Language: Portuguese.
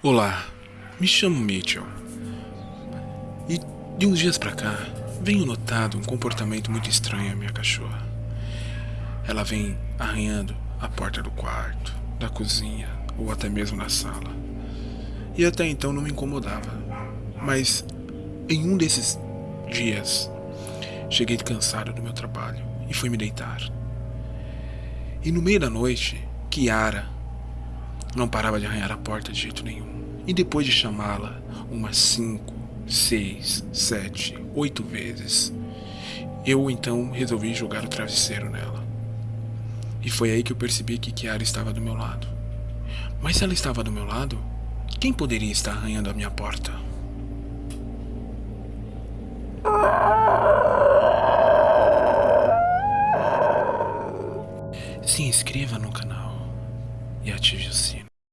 Olá, me chamo Mitchell. E de uns dias pra cá, venho notado um comportamento muito estranho em minha cachorra. Ela vem arranhando a porta do quarto, da cozinha ou até mesmo na sala. E até então não me incomodava. Mas em um desses dias, cheguei cansado do meu trabalho e fui me deitar. E no meio da noite, Kiara não parava de arranhar a porta de jeito nenhum. E depois de chamá-la umas cinco, seis, sete, oito vezes, eu então resolvi jogar o travesseiro nela. E foi aí que eu percebi que Kiara estava do meu lado. Mas se ela estava do meu lado, quem poderia estar arranhando a minha porta? Se inscreva no canal e ative o sino.